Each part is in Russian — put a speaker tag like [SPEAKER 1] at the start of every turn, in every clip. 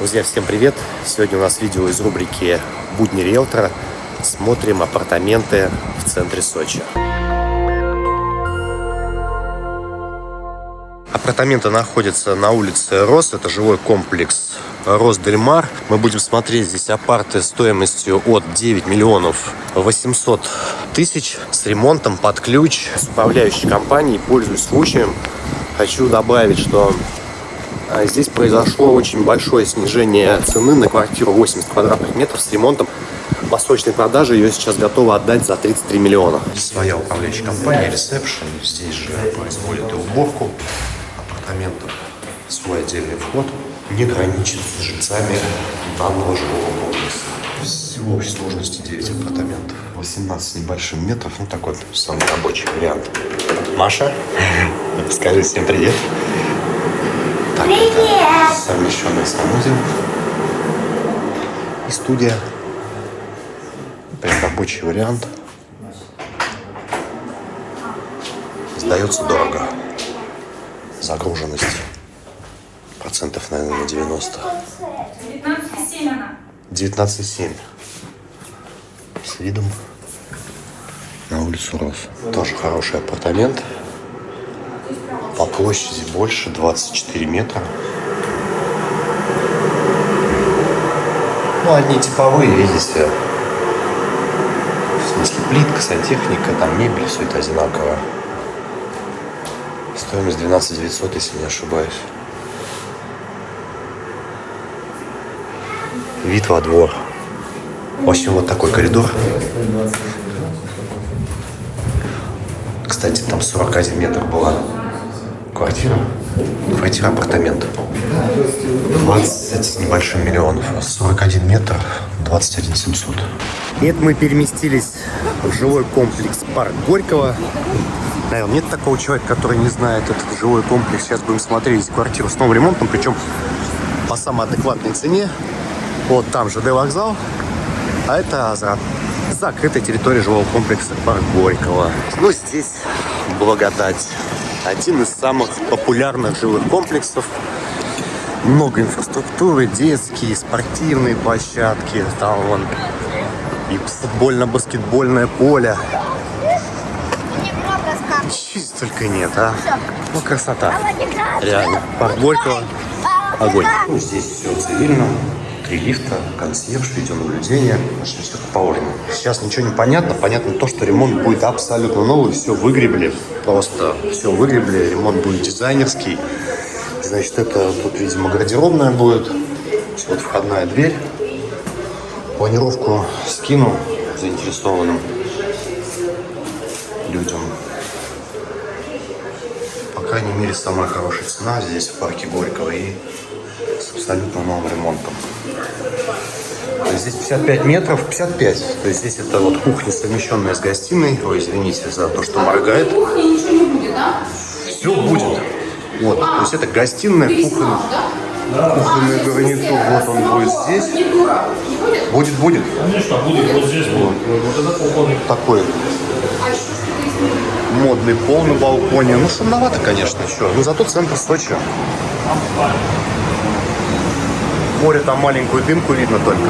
[SPEAKER 1] Друзья, всем привет! Сегодня у нас видео из рубрики «Будни риэлтора». Смотрим апартаменты в центре Сочи. Апартаменты находятся на улице Рос. Это жилой комплекс Росдельмар. Мы будем смотреть здесь апарты стоимостью от 9 миллионов 800 тысяч с ремонтом под ключ. С управляющей компанией пользуюсь случаем. Хочу добавить, что здесь произошло очень большое снижение цены на квартиру 80 квадратных метров с ремонтом. По продаже ее сейчас готовы отдать за 33 миллиона. Своя управляющая компания, ресепшн. Здесь же производят и уборку апартаментов. Свой отдельный вход. Не граничит с жильцами данного жилого комплекса. Всего в сложности 9 апартаментов. 18 небольшим метров. Ну, такой самый рабочий вариант. Маша, скажи всем привет. Привет! Совмещенный санузел и студия. Прям рабочий вариант. Сдается дорого. Загруженность процентов, наверное, на 90. 19,7 она. 19,7. С видом на улицу Рос. Тоже хороший апартамент. По площади больше, 24 метра. Ну, одни типовые, видите. В смысле, плитка, сантехника, там мебель, все это одинаково. Стоимость 12 900, если не ошибаюсь. Вид во двор. В общем, вот такой коридор. Кстати, там 41 метр была квартира. Квартира, апартамент. 20 с небольшим миллионов. 41 метр, 21 700. И это мы переместились в жилой комплекс Парк Горького. Наверное, нет такого человека, который не знает этот жилой комплекс. Сейчас будем смотреть квартиру с новым ремонтом, причем по самой адекватной цене. Вот там ЖД вокзал, а это за закрытая территория жилого комплекса Парк Горького. Ну, здесь благодать один из самых популярных жилых комплексов. Много инфраструктуры, детские, спортивные площадки, там вон и футбольно-баскетбольное поле. Чуть только нет, а? Ну, красота. Реально. Парк Горького. Огонь. Ну, здесь все цивильно три лифта, консьерж, видеонаблюдение, значит, все как положено. Сейчас ничего не понятно. Понятно то, что ремонт будет абсолютно новый, все выгребли, просто все выгребли, ремонт будет дизайнерский. Значит, это тут, видимо, гардеробная будет. Вот входная дверь. Планировку скину заинтересованным людям. По крайней мере, самая хорошая цена здесь в парке Горького и с абсолютно новым ремонтом. Здесь 55 метров, 55. То есть здесь это вот кухня, совмещенная с гостиной. Ой, извините за то, что моргает. Все будет. Вот, то есть это гостиная, кухня, кухонный гарнитур. Вот он будет здесь. Будет, будет.
[SPEAKER 2] Конечно, будет вот здесь. Вот, вот.
[SPEAKER 1] Такой модный пол на балконе. Ну, шумновато, конечно, еще. Но зато центр Сочи. Море там маленькую дымку видно только.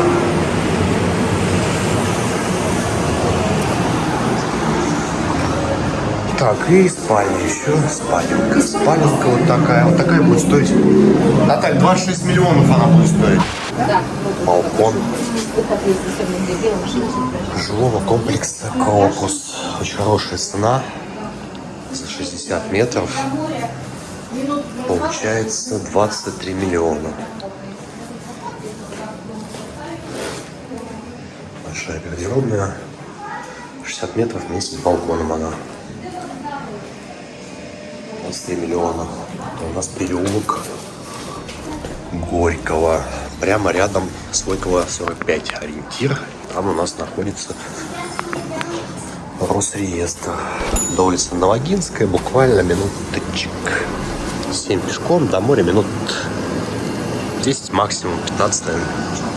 [SPEAKER 1] Так, и спальня еще. Спаленка. Спаленка вот такая. Вот такая будет стоить. Наталья, 26 миллионов она будет стоить. Балкон. Жилого комплекса Крокус. Очень хорошая цена. За 60 метров. Получается 23 миллиона. Большая гардеробная. 60 метров вместе с балконом она. 23 миллиона. Это у нас переулок Горького. Прямо рядом с Горького 45 ориентир. Там у нас находится Росреестр. До улицы Новогинская буквально минуточек. 7 пешком, до моря минут 10 максимум, 15 наверное.